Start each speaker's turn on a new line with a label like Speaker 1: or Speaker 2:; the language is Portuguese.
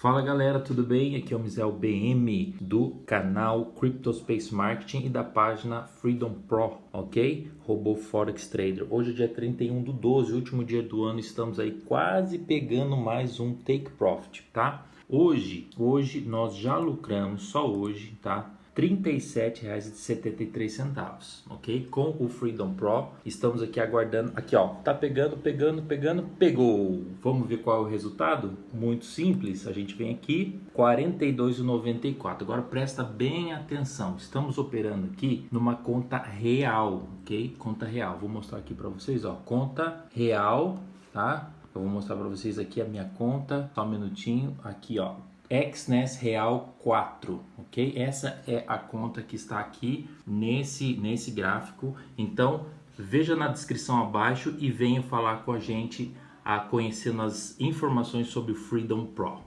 Speaker 1: Fala galera, tudo bem? Aqui é o Mizel BM do canal Cryptospace Marketing e da página Freedom Pro, ok? Robô Forex Trader. Hoje é dia 31 do 12, último dia do ano, estamos aí quase pegando mais um Take Profit, tá? Hoje, hoje nós já lucramos, só hoje, tá? R$ 37,73, ok? Com o Freedom Pro, estamos aqui aguardando, aqui ó, tá pegando, pegando, pegando, pegou. Vamos ver qual é o resultado? Muito simples, a gente vem aqui, R$ 42,94. Agora presta bem atenção, estamos operando aqui numa conta real, ok? Conta real, vou mostrar aqui para vocês, ó, conta real, tá? Eu vou mostrar para vocês aqui a minha conta, só um minutinho, aqui ó, XNES Real 4, ok? Essa é a conta que está aqui nesse, nesse gráfico. Então, veja na descrição abaixo e venha falar com a gente a conhecendo as informações sobre o Freedom Pro.